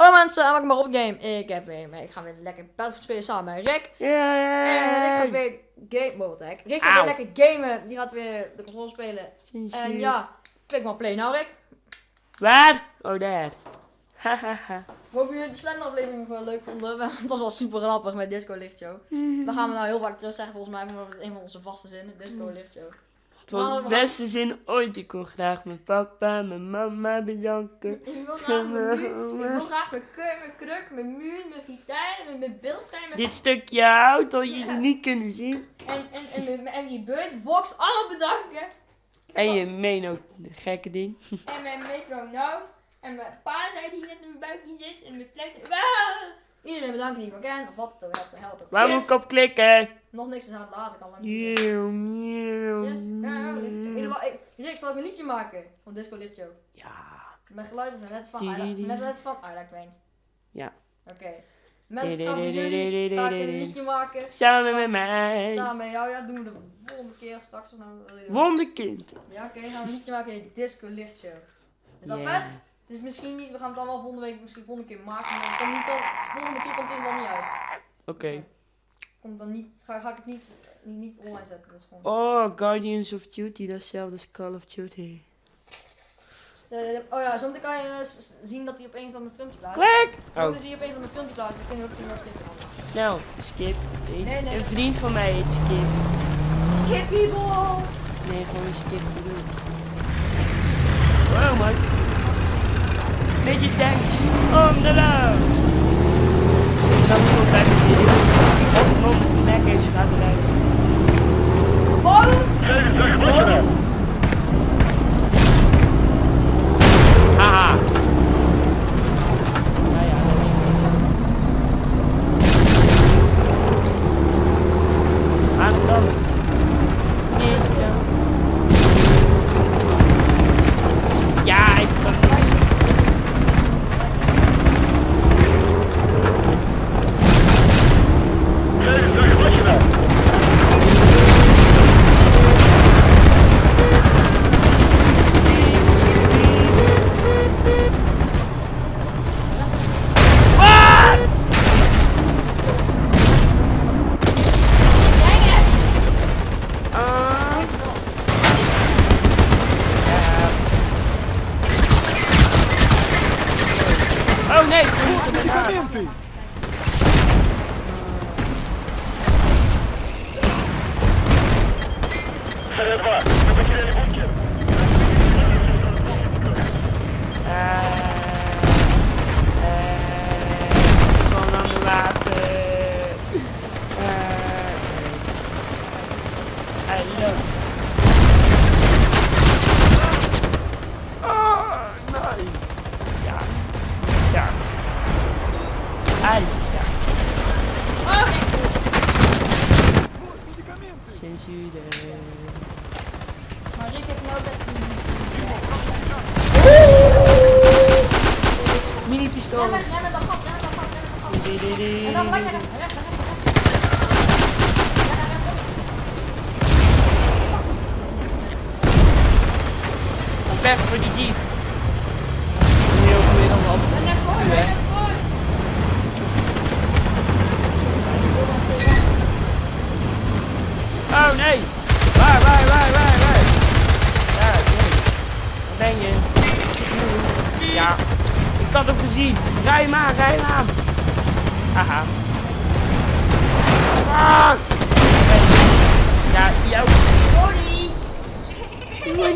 Hallo mensen, en welkom bij Rob Game. Ik, heb weer, ik ga weer lekker Battlefield spelen samen met Rick. En Rick gaat weer game... Wow, wat de heck. Rick gaat weer lekker gamen. Die gaat weer de console spelen. En ja, klik maar play nou Rick. Waar? Oh, daar. Hahaha. Ik hoop jullie de Slender aflevering wel leuk vonden. Het was wel super grappig met Disco Lichtshow. Dan gaan we nou heel vaak terug zeggen volgens mij. Omdat het een van onze vaste zinnen. Disco Lichtshow. Het was de beste zin ooit. Ik kon graag mijn papa, mijn mama bedanken. Ik wil graag mijn, muur, ik wil graag mijn, keur, mijn kruk, mijn muur, mijn gitaar, mijn, beeldscherm. mijn- Dit stukje hout dat Ja. jullie niet kunnen zien. En, en, en, en birdsbox allemaal bedanken. En je meen ook de gekke ding. En mijn metronoom. En mijn pa zei die net in mijn buikje zit. En mijn plek. Ah! Iedereen bedankt die ik ken. Of wat het ook helpt. Waar moet ik op klikken? Nog niks is aan het laten. Kan maar niet. Nieuw, nieuw. Yes. Ja, lichtje. In ieder geval, ik- Rick, zal ik een liedje maken van Disco Lichtshow? Ja. Mijn geluiden zijn net van I net, net van I like. Ja. Oké. Mensen, di- jullie ga ik een liedje maken. Samen met mij. Samen met jou. Ja, doen we de volgende keer of straks. Of nou? Wonderkind. Ja, oké. gaan we een liedje maken. in Disco Lichtshow. Is dat vet? Het is misschien niet, we gaan het dan wel volgende week, misschien volgende keer maken, maar het komt niet dan, volgende keer komt het er wel niet uit. Oké. Komt dan niet, ga, ga ik het niet, niet, niet online zetten, dat is gewoon. Oh, Guardians of Duty. Datzelfde als Call of Duty. Eh, oh ja, zometeen kan je eh, zien dat hij opeens dan mijn filmpje klaar is. Klik! Oh, Zometeen zie je opeens dat mijn filmpje klaar is, dan kun je ook zien dat kan. nou, Skip. Een, Nee, nee. een vriend van mij heet Skip. Skip people! Nee, gewoon Skip bedoel. Wow, man. Beetje tanks on the road. Dan moet ik bij de video. Op non Mac is gaat rijden. Mini pistola. Perto, foi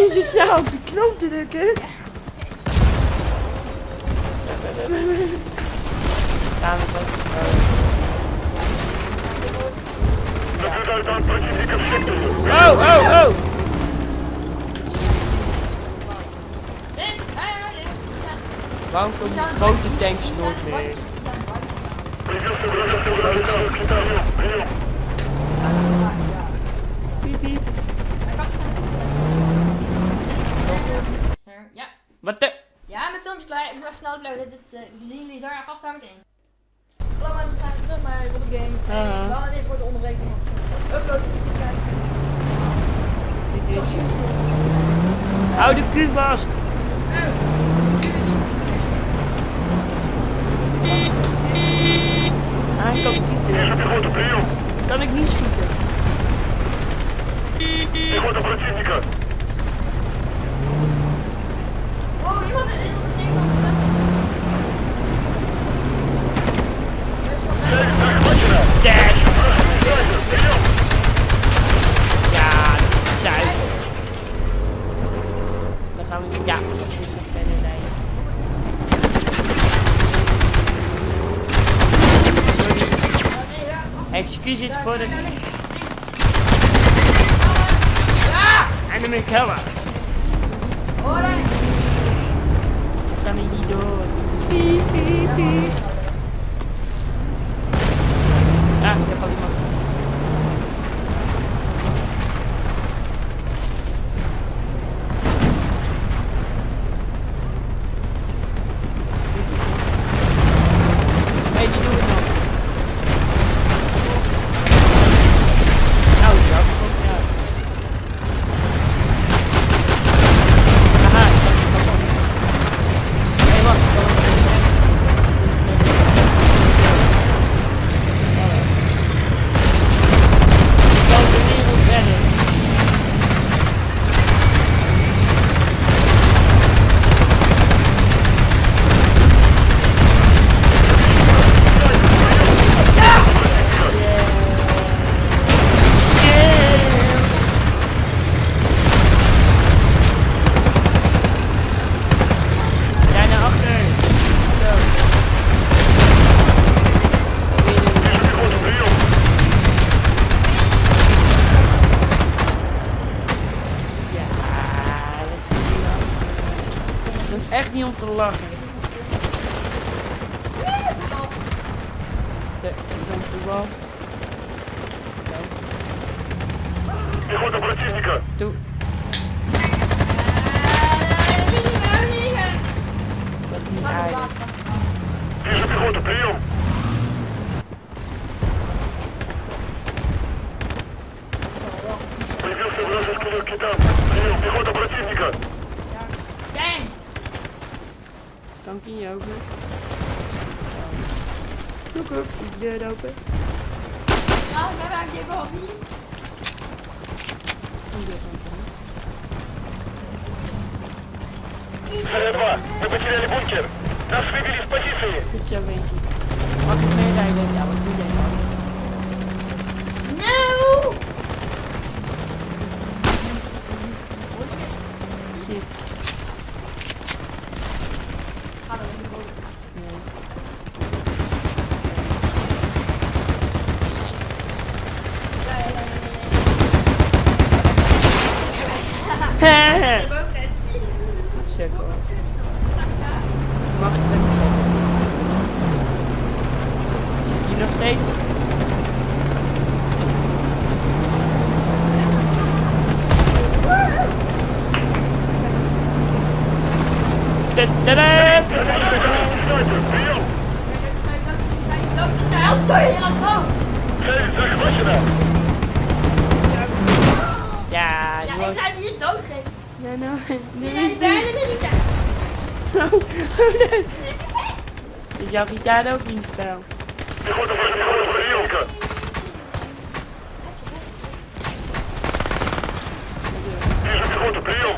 niet zo snel op de knop drukken. Gaan we wat? Oh, oh, oh! Ja. Ja. Waarom Die komen zijn grote tanks die nooit meer? die. Piep, piep. Hij kan niet. Ja. Wat de? Ja, mijn filmpje is klaar. Ik moet even snel uploaden. Dit, eh, we zien jullie zo aan gast aan meteen. Hallo mensen, we zijn weer terug bij Robert Game. Haha. Uh, we hadden even voor de onderbreking. want de Upload te kijken. Zo super. Hou de Q vast. Oh. Ah, ik kan schieten. Пехота, прием! Kan ik niet schieten? Пехота противника! Oh, iemand Verder rijden. Excuses voor de... Enemy killer. Hoor hè? Ik kan hier niet door. Piep, piep, piep. Ah, ik heb Так, идем. Пехота противника! Ту... Пехота противника! Kan ik hier open? Zoek op, de deur open. Die deur open. СР-2, мы потеряли бункер! Нас выбили с позиции! Goed zo, Wenkie. Mag ik meerijden? Ja, wat doe jij dan? achterlijk. Zit hier nog steeds? dat? -da dood. Ja, ja, ik zou hier dood nou, Nee, Nee, nee, nee, nee, nee, nee, nee, nee, Oh. Ik jouw daar ook niet spel. Ik moet de een grote verhielke. Hier grote prion.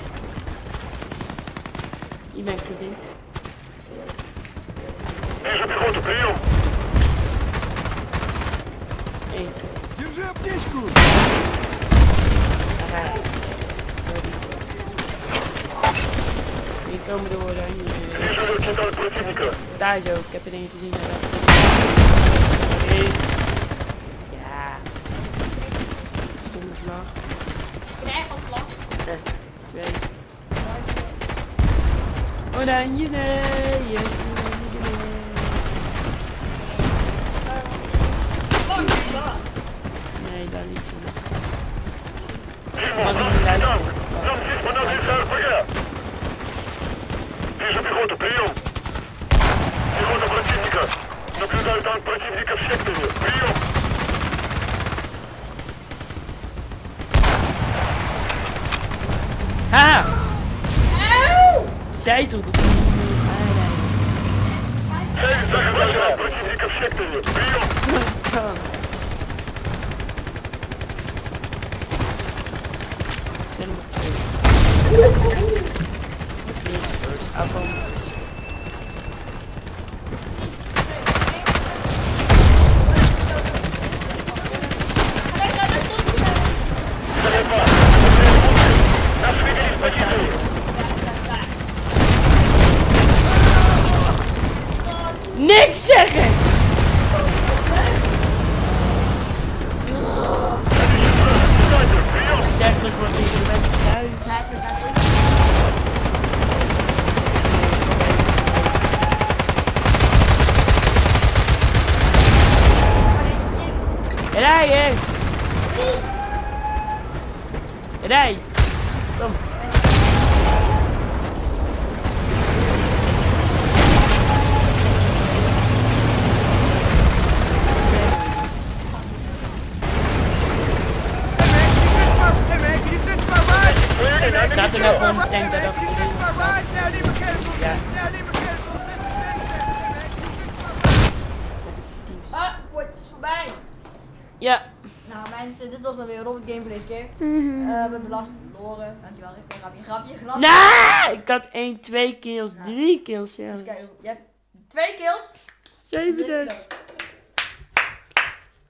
Je bent verdient. Hier een grote. Eén. Je goed. Komen door eh, eh, oranje. Daar zo, ik heb er een gezien. Ja. Stomme vlag. Ik krijg al vlag. Eh, twee. Oranje, nee. Oranje, nee. Nee, daar niet. Ik. пехоту, прием! Пехота противника! Наблюдаю танк противника в секторе, прием! А! Сядь тут! Цель захвачена! Противника в секторе, прием! Thank you. Niks zeggen! Zeg het wat! Kom. Ik zat er nou gewoon denk dat dat Ja. Ah, wordt is voorbij. Ja. Nou mensen, dit was dan weer Robert Game voor deze keer. Eh, we hebben last verloren. Dankjewel, Rick. Grapje, grapje, grapje. Nee! Ik had 1, 2 kills, 3 kills Eens zelfs. kijken, je hebt twee kills. 7 Zeker dood.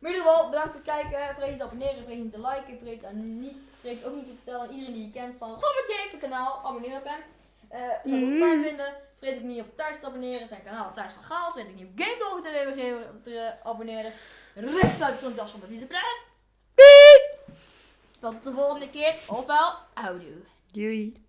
Maar in ieder geval, bedankt voor het kijken. Vergeet niet te abonneren, vergeet niet te liken. Vergeet, dan niet, vergeet ook niet te vertellen aan iedereen die je kent van Robert Game heeft een kanaal. Abonneer op hem. Eh zou ik ook Mhm. fijn vinden. Vergeet ook niet op Thijs te abonneren. Zijn kanaal Thijs van Gaal. Vergeet ook niet op Game Talk te, te abonneren. Rechts sluit van de van de vicepraat. Piep! Tot de volgende keer. Ofwel, houdoe. Doei.